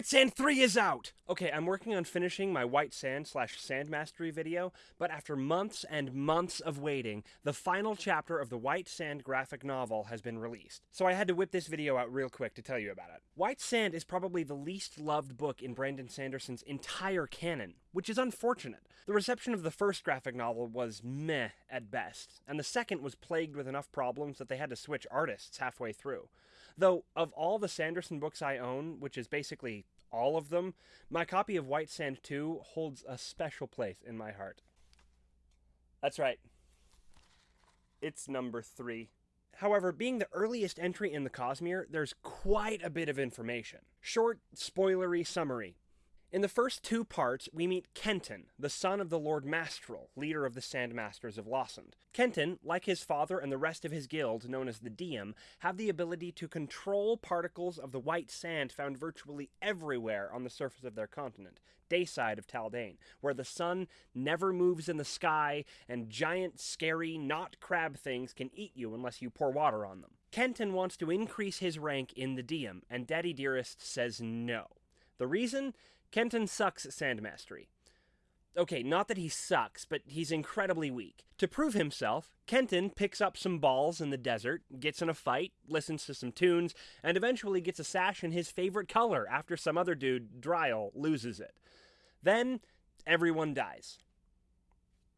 White Sand 3 is out! Okay, I'm working on finishing my White Sand slash Sand Mastery video, but after months and months of waiting, the final chapter of the White Sand graphic novel has been released. So I had to whip this video out real quick to tell you about it. White Sand is probably the least loved book in Brandon Sanderson's entire canon, which is unfortunate. The reception of the first graphic novel was meh at best, and the second was plagued with enough problems that they had to switch artists halfway through. Though, of all the Sanderson books I own, which is basically all of them, my copy of White Sand 2 holds a special place in my heart. That's right. It's number 3. However, being the earliest entry in the Cosmere, there's quite a bit of information. Short, spoilery summary. In the first two parts, we meet Kenton, the son of the Lord Mastrell, leader of the Sandmasters of Lossand. Kenton, like his father and the rest of his guild, known as the Diem, have the ability to control particles of the white sand found virtually everywhere on the surface of their continent, Dayside of Taldain, where the sun never moves in the sky and giant, scary, not crab things can eat you unless you pour water on them. Kenton wants to increase his rank in the Diem, and Daddy Dearest says no. The reason? Kenton sucks at sand mastery. Okay, not that he sucks, but he's incredibly weak. To prove himself, Kenton picks up some balls in the desert, gets in a fight, listens to some tunes, and eventually gets a sash in his favorite color after some other dude, Dryal, loses it. Then, everyone dies.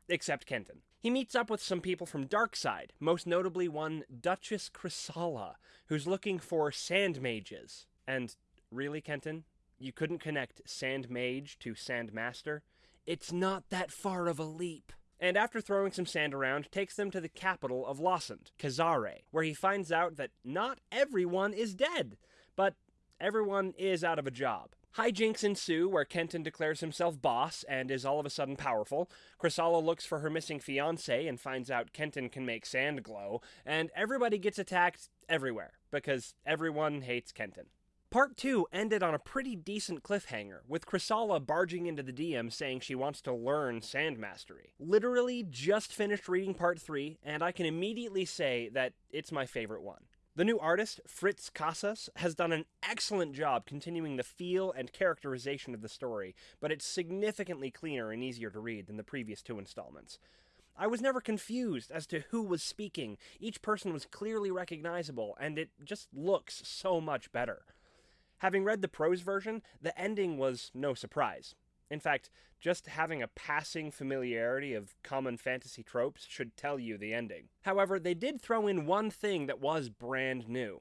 Except Kenton. He meets up with some people from Darkside, most notably one Duchess Khrissalla, who's looking for sand mages. And really, Kenton, you couldn't connect Sand Mage to Sand Master, it's not that far of a leap. And after throwing some sand around, takes them to the capital of Lossand, Kazare, where he finds out that not everyone is dead, but everyone is out of a job. Hijinks ensue where Kenton declares himself boss and is all of a sudden powerful. Khrissalla looks for her missing fiance and finds out Kenton can make sand glow, and everybody gets attacked everywhere because everyone hates Kenton. Part 2 ended on a pretty decent cliffhanger, with Khrissalla barging into the Diem saying she wants to learn Sand Mastery. Literally just finished reading Part 3, and I can immediately say that it's my favorite one. The new artist, Fritz Casas, has done an excellent job continuing the feel and characterization of the story, but it's significantly cleaner and easier to read than the previous two installments. I was never confused as to who was speaking. Each person was clearly recognizable, and it just looks so much better. Having read the prose version, the ending was no surprise. In fact, just having a passing familiarity of common fantasy tropes should tell you the ending. However, they did throw in one thing that was brand new,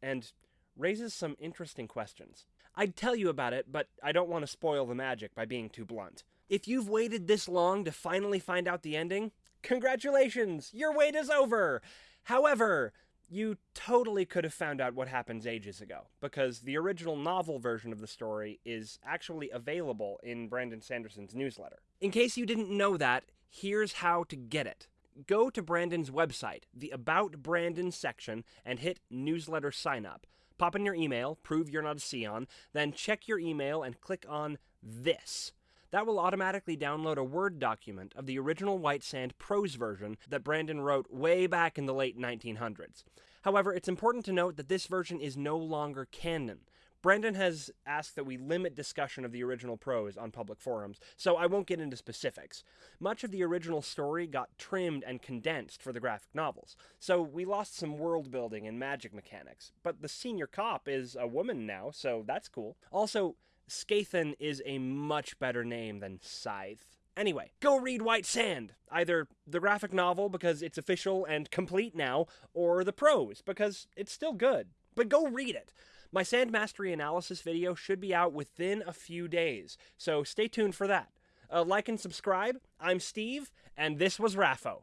and raises some interesting questions. I'd tell you about it, but I don't want to spoil the magic by being too blunt. If you've waited this long to finally find out the ending, congratulations! Your wait is over! However, you totally could have found out what happens ages ago, because the original novel version of the story is actually available in Brandon Sanderson's newsletter. In case you didn't know that, here's how to get it. Go to Brandon's website, the About Brandon section, and hit Newsletter Sign Up. Pop in your email, prove you're not a Scion, then check your email and click on this that will automatically download a Word document of the original White Sand prose version that Brandon wrote way back in the late 1900s. However, it's important to note that this version is no longer canon. Brandon has asked that we limit discussion of the original prose on public forums, so I won't get into specifics. Much of the original story got trimmed and condensed for the graphic novels, so we lost some world building and magic mechanics. But the senior cop is a woman now, so that's cool. Also, Skathen is a much better name than Scythe. Anyway, go read White Sand. Either the graphic novel because it's official and complete now, or the prose because it's still good. But go read it. My Sand Mastery analysis video should be out within a few days, so stay tuned for that. Uh, like and subscribe. I'm Steve, and this was Raffo.